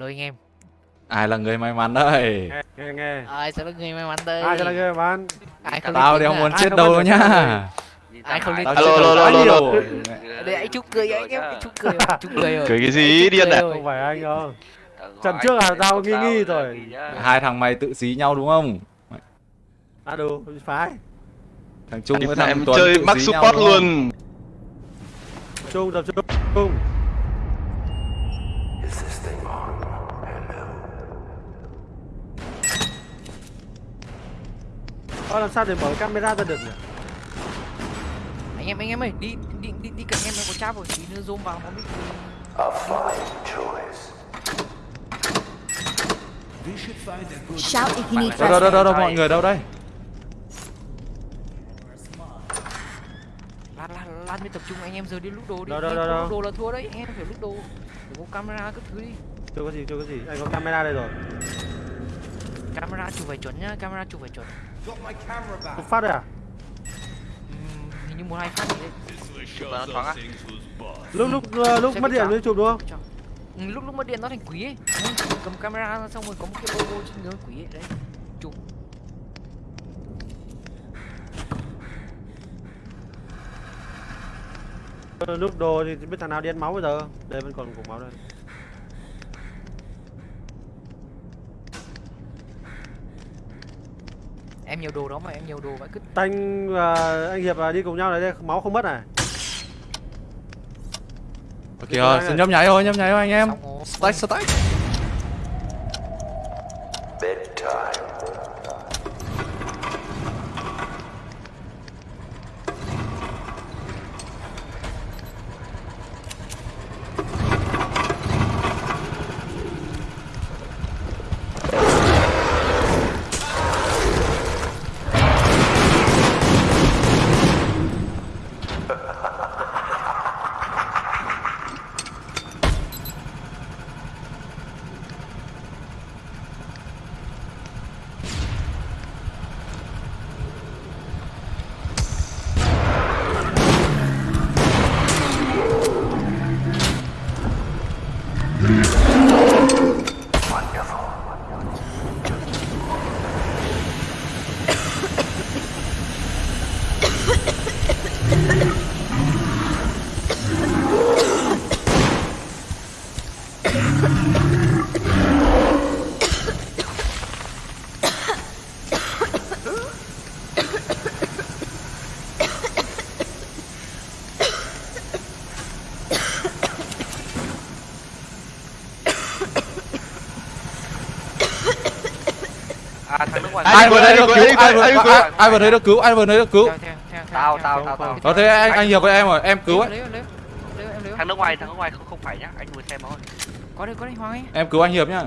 lôi anh em. Ai là người may mắn đây nghe nghe ai sẽ là người may mắn đây? Ai sẽ là người bán ai không tao lên đéo tiếng muốn à? chết không đâu bắt nhá. ai không lên Alo, đâu alo, alo, để anh chúc cười anh em chúc cười chúc cười rồi. Cười cái gì? Điên à? rồi. không phải anh đâu. Trận trước là tao nghi nghi rồi. hai thằng mày tự xí nhau đúng không? À đủ phải. Thằng trung với thằng em chơi max support không? luôn. Chung tập trung Ơ làm sao để mở camera ra được nhỉ? anh em anh em ơi đi đi đi đi cạnh em nó có cháp rồi. Tí nữa zoom vào nó biết Shout if you need đâu đâu đâu đâu, đâu mọi người đâu đây? Lan lan lan mới tập trung anh em giờ đi lúc đồ đi. Đâu, đâu, đâu, đâu. lúc đồ là thua đấy anh em phải lúc đồ. Đừng có camera các thứ đi. Chưa có gì, chưa có gì. Anh có camera đây rồi. camera chụp phải chuẩn nhá camera chụp phải chuẩn Không phát đây à? Ừm, hình như một hai phát đấy nó thoáng á Lúc lúc ờ, lúc mất điện mới chụp đúng không? Ừ, lúc lúc mất điện nó thành quỷ ấy cầm camera xong rồi có một cái logo trên người quỷ ấy đấy chụp Ờ, Lúc đồ thì biết thằng nào đi ăn máu bây giờ. Đây vẫn còn cục máu đây. Em nhiều đồ đó mà em nhiều đồ vậy cứ Tanh và anh Hiệp à, đi cùng nhau này đây, máu không mất này. ok rồi xin nhấp nháy thôi nhấp nháy thôi anh em. Stack stack à thằng nước ngoài. Ai vừa đấy được cứu? Anh ai vừa- anh ai- vừa đấy được cứu? Ai vừa đấy được cứu? Tao tao tao tao. đó thế anh anh hiệp với em rồi. Em cứu ấy lấy lấy lấy em lấy thằng nước ngoài thằng nước ngoài không không phải nhá. Anh vừa xem thôi. Có đây có đây hoàng ấy em cứu anh hiệp nhá.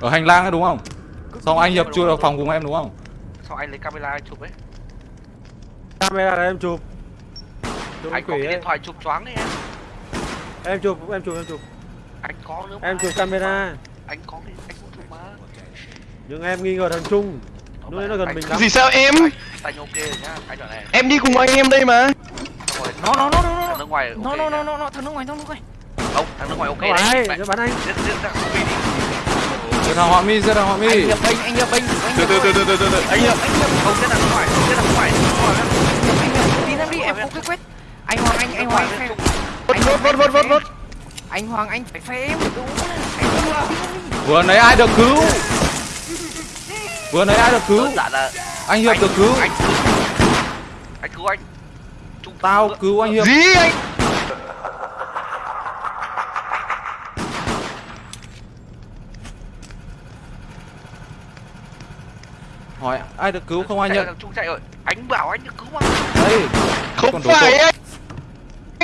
Ở hành lang ấy đúng không? Xong anh hiệp chui vào phòng cùng em đúng không? Sau anh lấy camera anh chụp ấy. Camera này em chụp. Chụp anh có cái điện thoại chụp choáng đấy em. Em chụp, em chụp, em chụp. anh có nữa. Em chụp camera. anh có thì anh cũng chụp mà Nhưng em nghi ngờ thằng Trung. Lúc đấy nó gần Anh- mình lắm. gì sao em? Anh ok rồi nhá anh đoạn này. Em đi cùng anh em đây mà. Nó nó nó nó thằng nước ngoài nó nó nó nó nó thằng nước ngoài thằng nước ngoài. Không thằng nước ngoài ok đấy. nó bắn anh. giết giết thằng Phi đi giết. Thằng họa mi giết thằng họa anh mi nhập binh anh nhập binh anh từ từ từ từ từ từ. Anh nhập anh nhập. Không giết thằng nước ngoài giết thằng nước ngoài. Anh nhập tin em đi em không cái quét anh hoàng anh anh hoàng anh anh Vốt vốt vốt vốt vốt anh hoàng anh phải phe em. Đúng anh vừa nãy ai được cứu vừa nãy ai được cứu? Đơn giản là anh hiệp được cứu. anh cứu anh cứu anh. Trung tao cứu anh hiệp. Gì anh? Hỏi ai được cứu không ai nhận Trung chạy rồi. Anh bảo anh được cứu mà. Đây Không phải anh.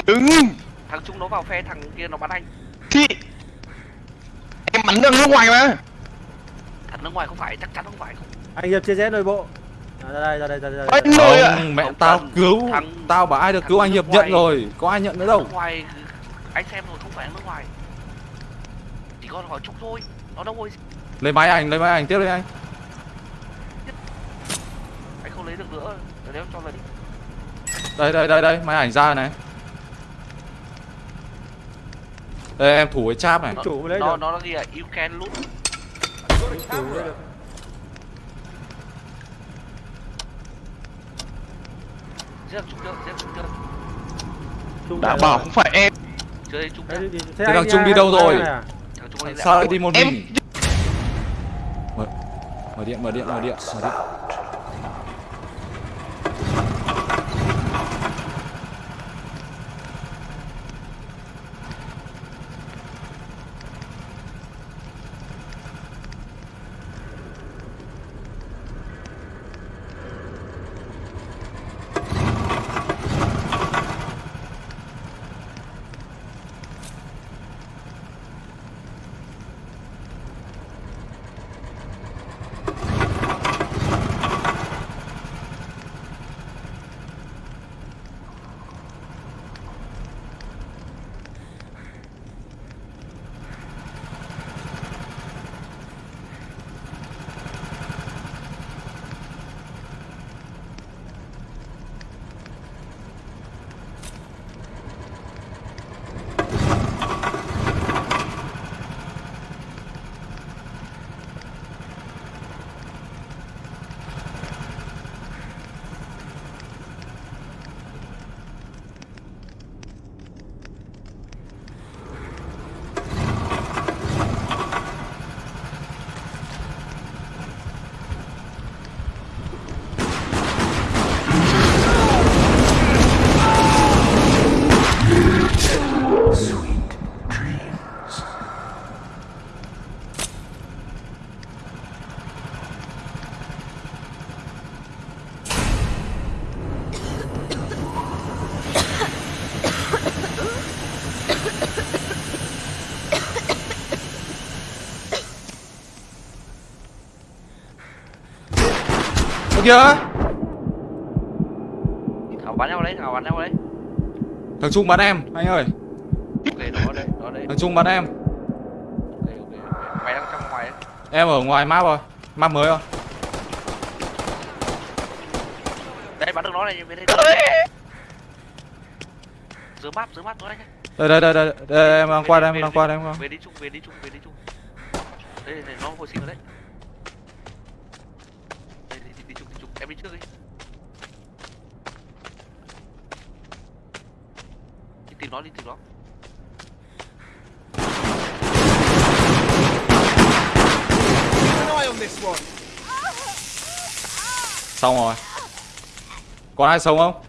Đừng thằng Trung nó vào phe thằng kia nó bắn anh. Thì Em bắn được nước ngoài mà thằng nước ngoài không phải chắc chắn không phải không? Anh Hiệp chia rẽ nội bộ. À, ra đây, ra đây, ra đây. Ra Anh đây. nội ạ mẹ Không tao cần. cứu. Thằng- tao bảo ai được cứu anh hiệp nước nhận ngoài- rồi. Có ai nhận nữa đâu. Ngoài anh xem rồi không phải nước ngoài. Chỉ có hỏi Trung thôi. Nó đâu rồi lấy máy ảnh lấy máy ảnh tiếp đi anh. Anh không lấy được nữa. Để nếu cho lấy đi. đây đây đây đây. Máy ảnh ra này. Đây em thủ cái cháp này. Chủ mới lấy nó được. nó là gì à you can loot đã bảo không phải em. Thế thằng Trung đi đâu rồi? sao lại. Đi một mình. Mở mở điện mở điện mở điện mở điện kìa. Thảo bắn nhau đấy thảo bắn nhau đấy? Thằng Trung bắn em anh ơi. Ok đó đấy đó đấy thằng Trung bắn em. Ok ok ok. mày đang trong ngoài đấy em ở ngoài map rồi map mới rồi. Đấy bắn được nó này về đây dưới map dưới map nó đấy đây đây đây đây, đây em đang qua đây em đang qua đây em đang qua về đi chung về đi chung về đi chung. Đây này nó hồi sinh rồi đấy đây đi, đi, đi đi trước đi đi tìm nó đi tìm nó. Xong rồi. Còn ai sống không?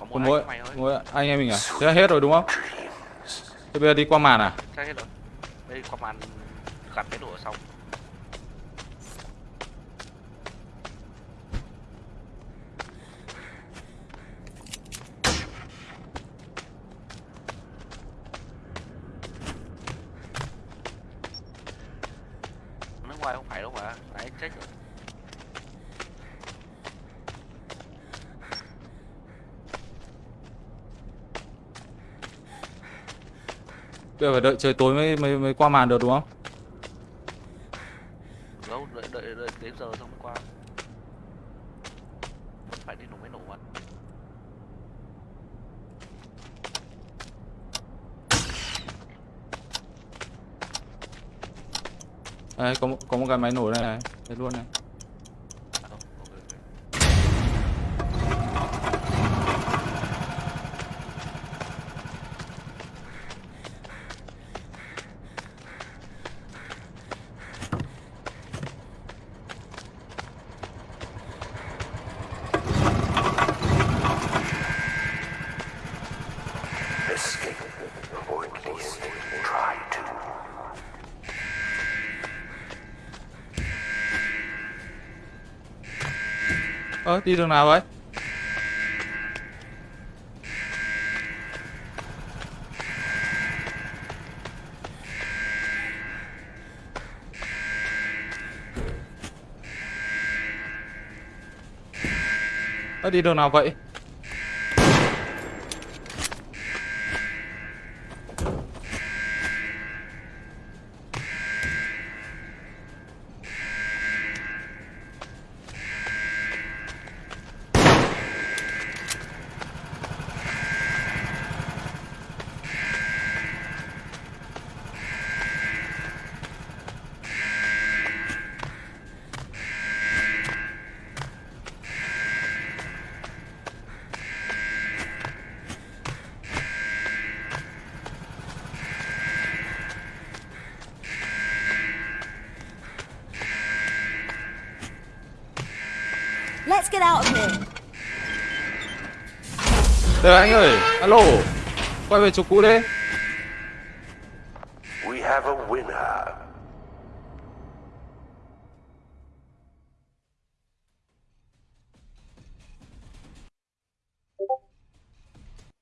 Còn mỗi mỗi anh em mình à? Thế là hết rồi đúng không? Thế bây giờ đi qua màn à? Hết rồi. Đây qua màn gặt cái đồ ở xong phải luôn mà đấy chết rồi. Bây giờ phải đợi trời tối mới mới, mới qua màn được đúng không đâu đợi đợi đợi đến giờ xong mới qua vẫn phải đi nổ mới nổ mà đây có một, có một cái máy nổ đây này. Đây luôn này à, đâu, ok, ok. Escape, or at least try to ơ đi đường nào vậy? Ơ đi đường nào vậy? Let's get out of here. Đây anh ơi, alo. Quay về chỗ cũ đi. We have a winner.